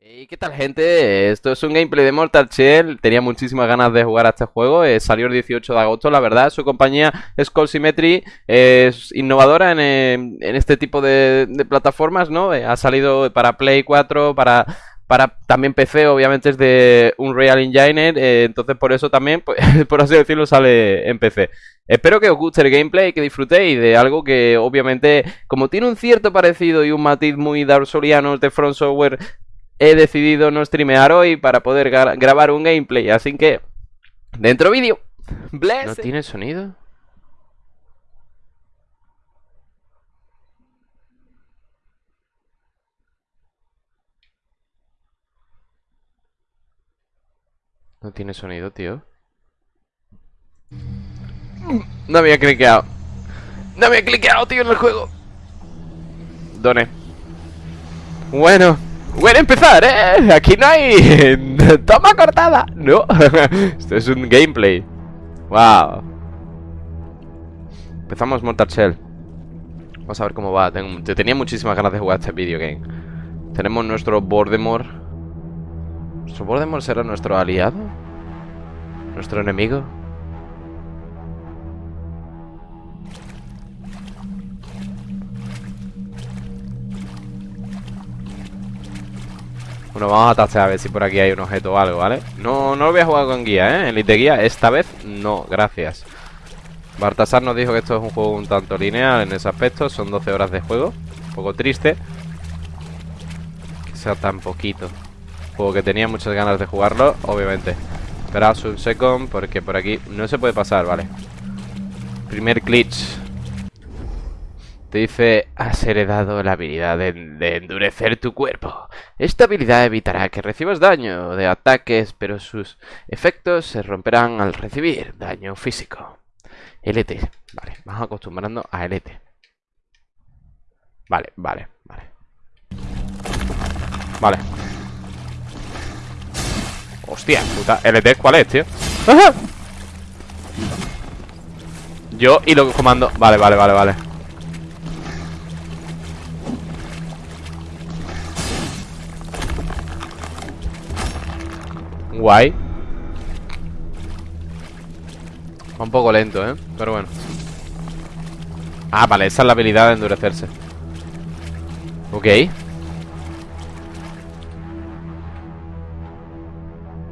¿Y qué tal gente? Esto es un gameplay de Mortal Shell, tenía muchísimas ganas de jugar a este juego, eh, salió el 18 de agosto, la verdad, su compañía Skull Symmetry es innovadora en, eh, en este tipo de, de plataformas, ¿no? Eh, ha salido para Play 4, para, para también PC, obviamente es de Unreal Engine, eh, entonces por eso también, pues, por así decirlo, sale en PC. Espero que os guste el gameplay, que disfrutéis de algo que obviamente, como tiene un cierto parecido y un matiz muy Dark Souliano de Front Software, he decidido no streamear hoy para poder gra- grabar un gameplay, así que dentro vídeo. Bless. ¿No tiene sonido? No tiene sonido, tío. No había cliqueado. No había cliqueado, tío, en el juego. Doné. Bueno, bueno empezar, ¿eh? Aquí no hay toma cortada. No, esto es un gameplay. Wow. Empezamos Mortal Shell. Vamos a ver cómo va. Tengo- te- tenía muchísimas ganas de jugar este video game. Tenemos nuestro Voldemort. ¿Nuestro Voldemort será nuestro aliado? ¿Nuestro enemigo? Bueno, vamos a tachar a ver si por aquí hay un objeto o algo, ¿vale? No, no lo voy a jugar con guía, ¿eh? Elite guía, esta vez no, gracias Bartasar nos dijo que esto es un juego un tanto lineal en ese aspecto Son 12 horas de juego Un poco triste Que sea tan poquito Juego que tenía muchas ganas de jugarlo, obviamente Esperaos un second porque por aquí no se puede pasar, ¿vale? Primer glitch te dice, has heredado la habilidad de, endurecer tu cuerpo. Esta habilidad evitará que recibas daño de ataques, pero sus efectos se romperán al recibir daño físico. LT. Vale, vamos acostumbrando a LT. Vale, vale, vale. Vale. Hostia, puta. ¿LT cuál es, tío? ¡Ajá! Yo y lo comando. Vale, vale, vale, vale. Va un poco lento, ¿eh? Pero bueno. Ah, vale, esa es la habilidad de endurecerse. Ok.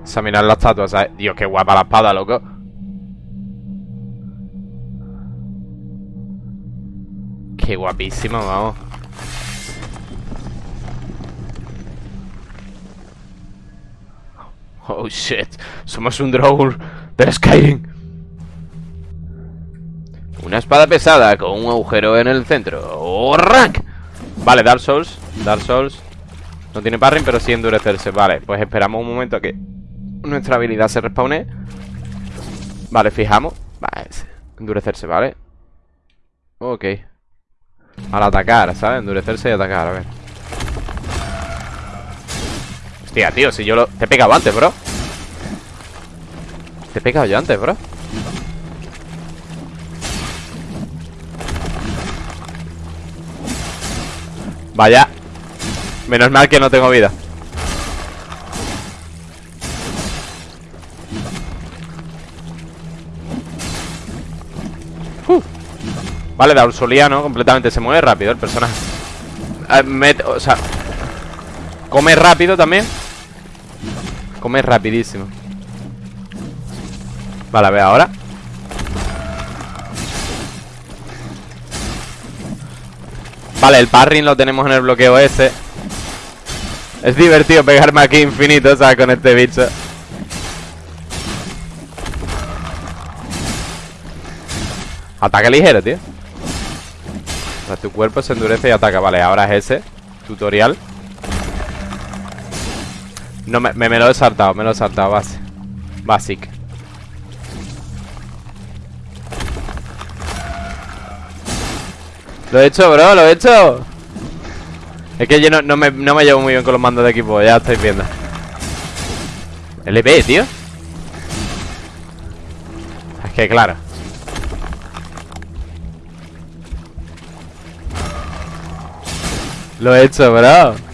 Examinar la estatua, ¿sabes? Dios, qué guapa la espada, loco. Qué guapísima, vamos. Oh shit, somos un drone del Skyrim. Una espada pesada con un agujero en el centro. ¡Oh, rank! Vale, Dark Souls. Dark Souls. No tiene parring, pero sí endurecerse. Vale, pues esperamos un momento a que nuestra habilidad se respawne. Vale, fijamos. Vale, endurecerse, ¿vale? Ok. Al atacar, ¿sabes? Endurecerse y atacar, a ver. Hostia, tío, si yo lo... Te he pegado antes, bro. Te he pegado yo antes, bro. Vaya. Menos mal que no tengo vida. Uh. Vale, Daursoliano completamente. Se mueve rápido el personaje. Eh, O sea Come rápido también Come rapidísimo. Vale, a ver ahora. Vale, el parring lo tenemos en el bloqueo ese Es divertido pegarme aquí infinito, ¿sabes? Con este bicho. Ataque ligero, tío. O sea, Tu cuerpo se endurece y ataca. Vale, ahora es ese. Tutorial no, me, me, me lo he saltado, me lo he saltado, base. Basic. Lo he hecho, bro, lo he hecho. Es que yo no, no, me, no me llevo muy bien con los mandos de equipo, ya estáis viendo. LB, tío. Es que claro. Lo he hecho, bro.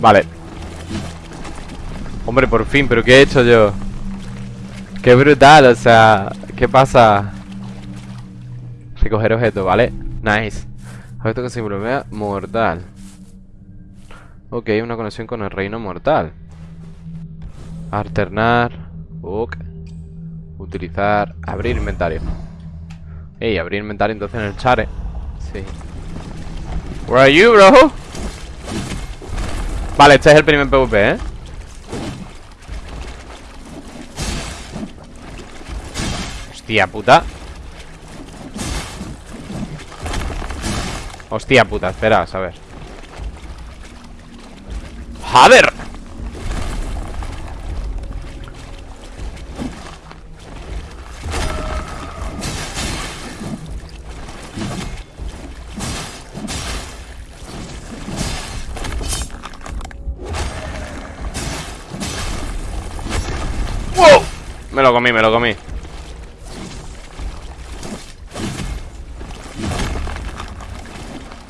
Vale. Hombre, por fin, pero ¿qué he hecho yo? Qué brutal, o sea ¿Qué pasa? Recoger objeto, ¿vale? Nice. Objeto que se bloquea mortal. Ok, una conexión con el reino mortal. Alternar. Ok. Utilizar. Abrir inventario. Ey, abrir inventario entonces en el chare Sí. Where are you, bro? Vale, este es el primer PvP, ¿eh? Hostia puta Hostia puta, espera, a ver ¡Joder! Comí, me lo comí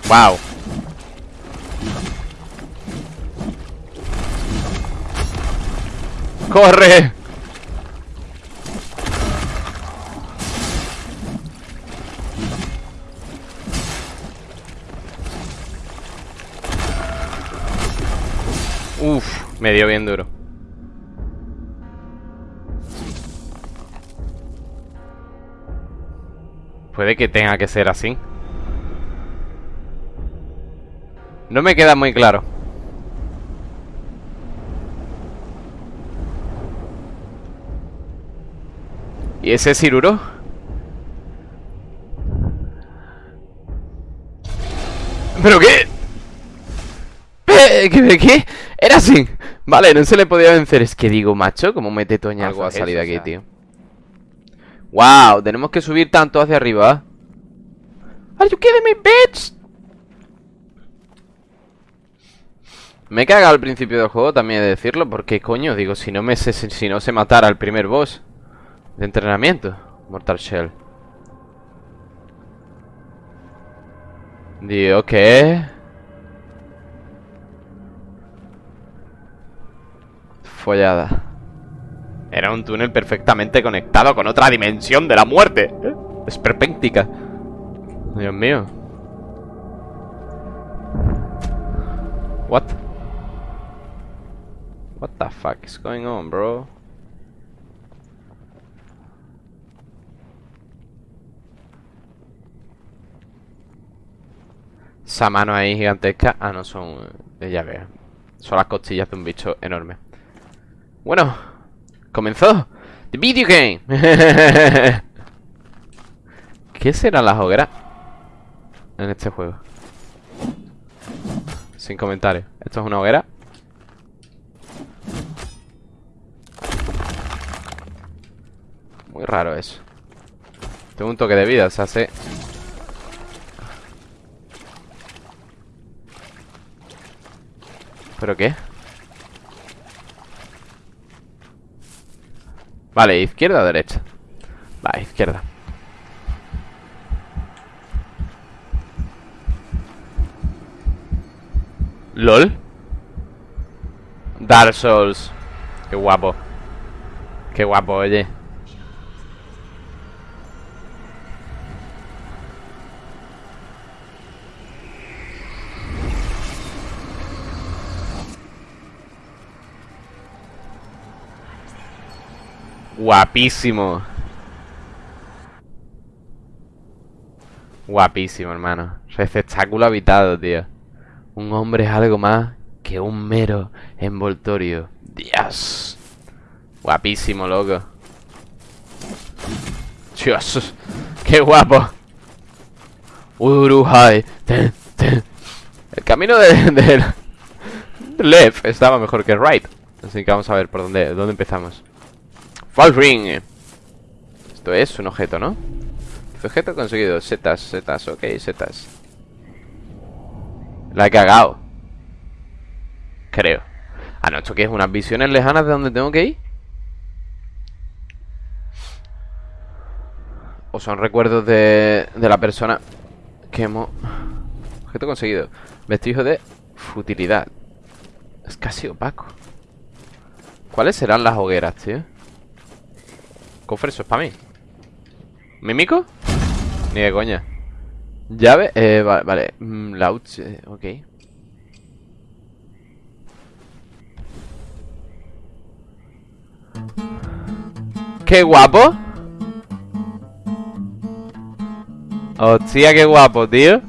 Wow. ¡Corre! Uf, me dio bien duro. Puede que tenga que ser así. No me queda muy claro. ¿Y ese Ciruro? ¿Pero qué? ¿Qué? ¿Qué? Era así Vale, no se le podía vencer Es que digo, macho, ¿cómo mete Toña algo a salir de aquí, tío? Wow, tenemos que subir tanto hacia arriba Are you kidding me, bitch? Me he cagado al principio del juego, también de decirlo, porque coño, digo, si no me sé, si no se matara al primer boss de entrenamiento, Mortal Shell. Digo, ¿qué? Follada. Era un túnel perfectamente conectado con otra dimensión de la muerte. ¿eh? Es perpéntica. Dios mío. What? What the fuck is going on, bro? Esa mano ahí gigantesca Ah, no, son... Ya veo Son las costillas de un bicho enorme Bueno Comenzó The video game ¿Qué serán las hogueras? En este juego Sin comentarios ¿Esto es una hoguera? Muy raro eso. Tengo un toque de vida, se hace... ¿Pero qué? Vale, izquierda o derecha. Vale, izquierda. ¿LOL? Dark Souls. Qué guapo. Qué guapo, oye Guapísimo. Guapísimo, hermano. Receptáculo habitado, tío. Un hombre es algo más que un mero envoltorio. Dios. Guapísimo, loco. Dios. Qué guapo. Uruhai. El camino de, de, left estaba mejor que right. Así que vamos a ver por dónde, dónde empezamos. Ring Esto es un objeto, ¿no? Objeto conseguido Setas, setas, ok, setas La he cagado Creo Ah, no, ¿esto qué es? ¿Unas visiones lejanas de donde tengo que ir? ¿O son recuerdos de, de la persona que hemos... Objeto conseguido Vestijo de futilidad Es casi opaco. ¿Cuáles serán las hogueras, tío? Cofre, eso es para mí. ¿Mímico? Ni de coña. Llave, eh, vale, vale. Mm, eh, ok. ¡Qué guapo! Hostia, qué guapo, tío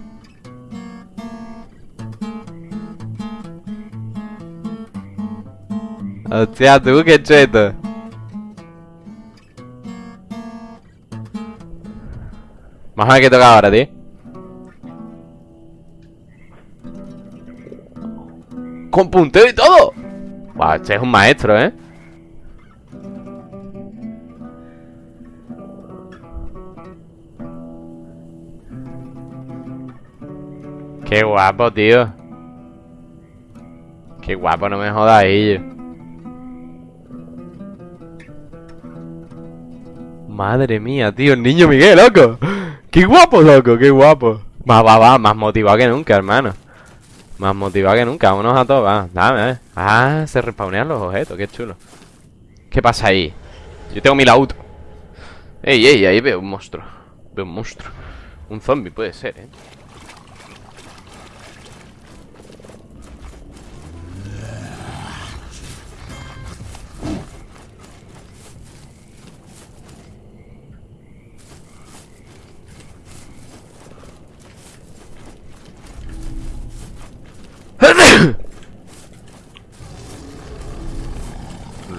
Hostia, tú, qué cheto Vamos a ver qué toca ahora, tío. Con punteo y todo. Wow, este es un maestro, ¿eh? Qué guapo, tío. Qué guapo, no me jodas ahí Madre mía, tío, el niño Miguel, loco Qué guapo, loco, qué guapo. Va, va, más motivado que nunca, hermano. Más motivado que nunca, vámonos a todos, va Dame, eh Ah, se respawnean los objetos, qué chulo. ¿Qué pasa ahí? Yo tengo mi auto Ey, ey, ahí veo un monstruo Veo un monstruo. Un zombie puede ser, eh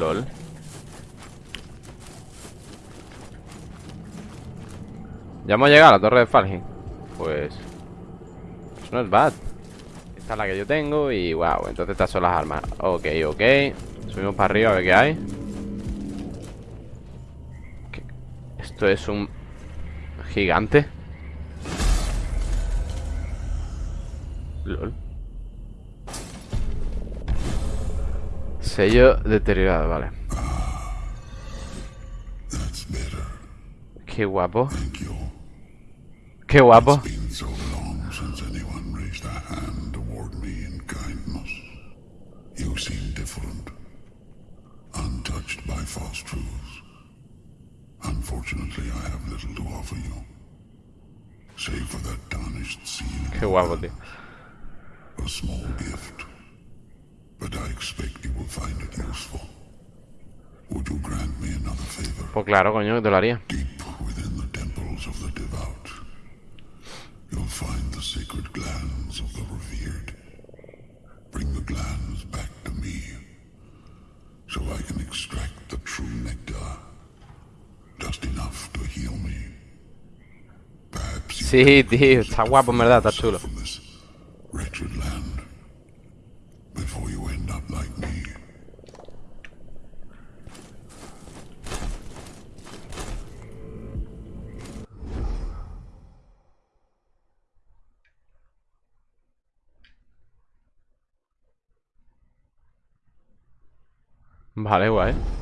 LOL Ya hemos llegado a la torre de Falgin Pues... Eso no es bad. Esta es la que yo tengo y wow Entonces estas son las armas. Ok, ok. Subimos para arriba a ver qué hay. Esto es un... Gigante LOL. Sello deteriorado, vale. Qué guapo. Qué guapo. You seem different, untouched by false truths. Unfortunately, I have little to offer you, save for that tarnished seal. Guapo, tío. A small gift. But I expect you will find it useful. Would you grant me another favor? Pues claro, coño, te lo haría. Deep within the temples of the devout, you'll find the sacred glands of the revered. Bring the glands back to me, so I can extract the true nectar. Just enough to heal me. Perhaps sí, tío, está guapo en verdad, está chulo. Vale, guay.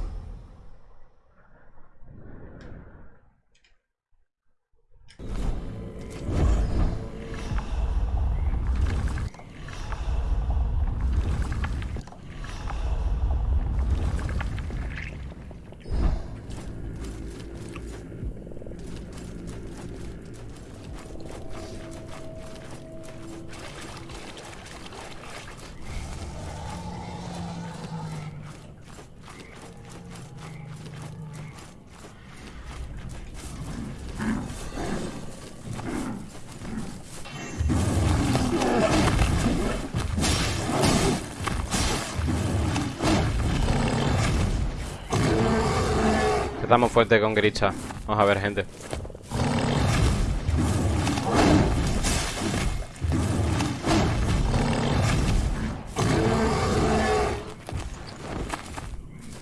Estamos fuerte con Gricha. Vamos a ver, gente.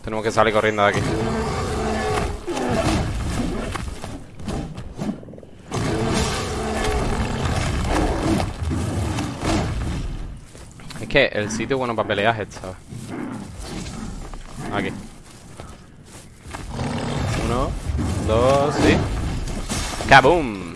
Tenemos que salir corriendo de aquí. Es que el sitio bueno para pelear es este, Aquí. Dos y... ¡Kaboom!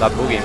La boogie.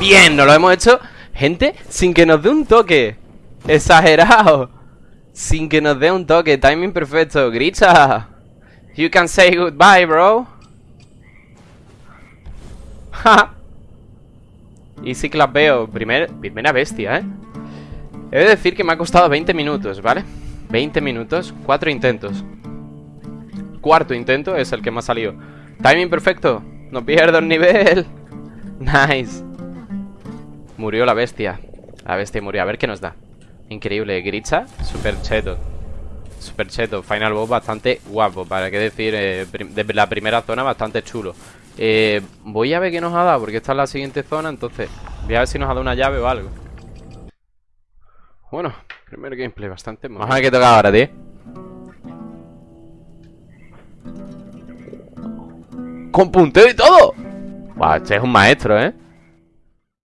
Bien, nos lo hemos hecho, gente, sin que nos dé un toque. Exagerado. Sin que nos dé un toque. Timing perfecto. Grita. You can say goodbye, bro. y sí que las veo. Primer, primera bestia, ¿eh? He de decir que me ha costado 20 minutos, ¿vale? 20 minutos, 4 intentos. Cuarto intento es el que me ha salido. Timing perfecto. No pierdo el nivel. Nice. Murió la bestia. La bestia murió. A ver qué nos da. Increíble. Gritza, super cheto. Super cheto. Final boss bastante guapo. Para qué decir, eh, de la primera zona bastante chulo. Eh, voy a ver qué nos ha dado, porque esta es la siguiente zona. Entonces, voy a ver si nos ha dado una llave o algo. Bueno, primer gameplay bastante Vamos a ver qué toca ahora, tío. Con punteo y todo. Wow, este es un maestro, ¿eh?